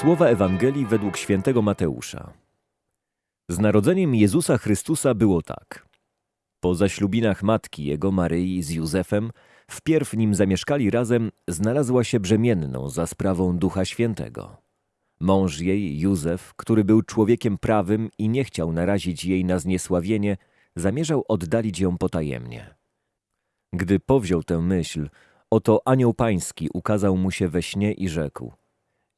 Słowa Ewangelii według świętego Mateusza. Z narodzeniem Jezusa Chrystusa było tak. Po zaślubinach matki jego Maryi z Józefem, wpierw nim zamieszkali razem, znalazła się brzemienną za sprawą Ducha Świętego. Mąż jej, Józef, który był człowiekiem prawym i nie chciał narazić jej na zniesławienie, zamierzał oddalić ją potajemnie. Gdy powziął tę myśl, oto anioł pański ukazał mu się we śnie i rzekł –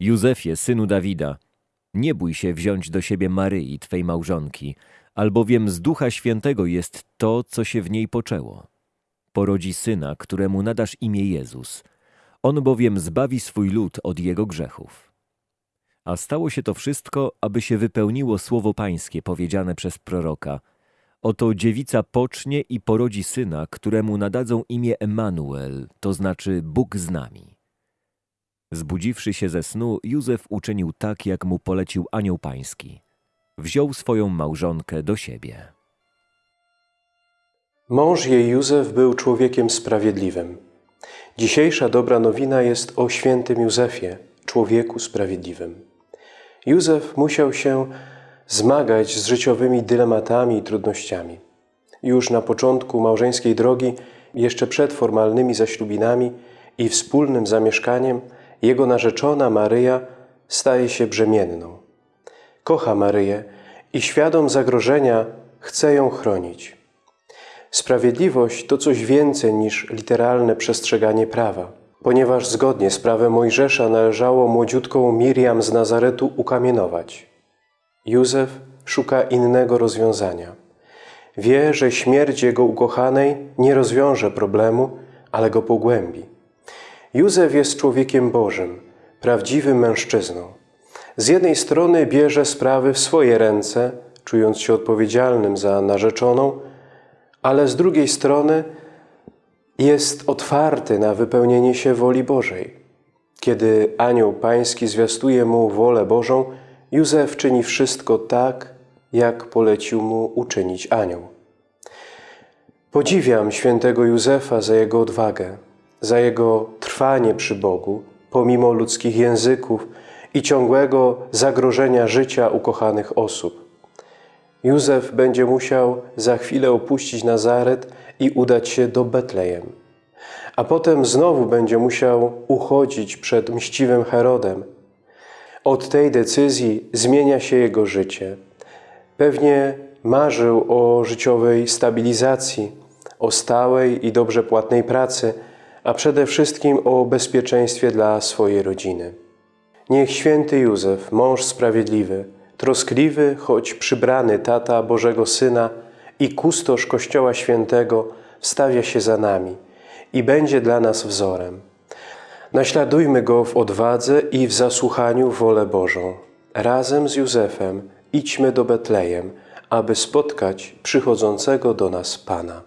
Józefie, synu Dawida, nie bój się wziąć do siebie Maryi, twej małżonki, albowiem z Ducha Świętego jest to, co się w niej poczęło. Porodzi syna, któremu nadasz imię Jezus. On bowiem zbawi swój lud od jego grzechów. A stało się to wszystko, aby się wypełniło słowo pańskie powiedziane przez proroka. Oto dziewica pocznie i porodzi syna, któremu nadadzą imię Emanuel, to znaczy Bóg z nami. Zbudziwszy się ze snu, Józef uczynił tak, jak mu polecił anioł pański. Wziął swoją małżonkę do siebie. Mąż jej Józef był człowiekiem sprawiedliwym. Dzisiejsza dobra nowina jest o świętym Józefie, człowieku sprawiedliwym. Józef musiał się zmagać z życiowymi dylematami i trudnościami. Już na początku małżeńskiej drogi, jeszcze przed formalnymi zaślubinami i wspólnym zamieszkaniem, jego narzeczona Maryja staje się brzemienną. Kocha Maryję i świadom zagrożenia chce ją chronić. Sprawiedliwość to coś więcej niż literalne przestrzeganie prawa, ponieważ zgodnie z prawem Mojżesza należało młodziutką Miriam z Nazaretu ukamienować. Józef szuka innego rozwiązania. Wie, że śmierć jego ukochanej nie rozwiąże problemu, ale go pogłębi. Józef jest człowiekiem Bożym, prawdziwym mężczyzną. Z jednej strony bierze sprawy w swoje ręce, czując się odpowiedzialnym za narzeczoną, ale z drugiej strony jest otwarty na wypełnienie się woli Bożej. Kiedy anioł pański zwiastuje mu wolę Bożą, Józef czyni wszystko tak, jak polecił mu uczynić anioł. Podziwiam świętego Józefa za jego odwagę, za jego trwanie przy Bogu, pomimo ludzkich języków i ciągłego zagrożenia życia ukochanych osób. Józef będzie musiał za chwilę opuścić Nazaret i udać się do Betlejem. A potem znowu będzie musiał uchodzić przed mściwym Herodem. Od tej decyzji zmienia się jego życie. Pewnie marzył o życiowej stabilizacji, o stałej i dobrze płatnej pracy – a przede wszystkim o bezpieczeństwie dla swojej rodziny. Niech święty Józef, mąż sprawiedliwy, troskliwy, choć przybrany tata Bożego Syna i kustosz Kościoła Świętego wstawia się za nami i będzie dla nas wzorem. Naśladujmy Go w odwadze i w zasłuchaniu wolę Bożą. Razem z Józefem idźmy do Betlejem, aby spotkać przychodzącego do nas Pana.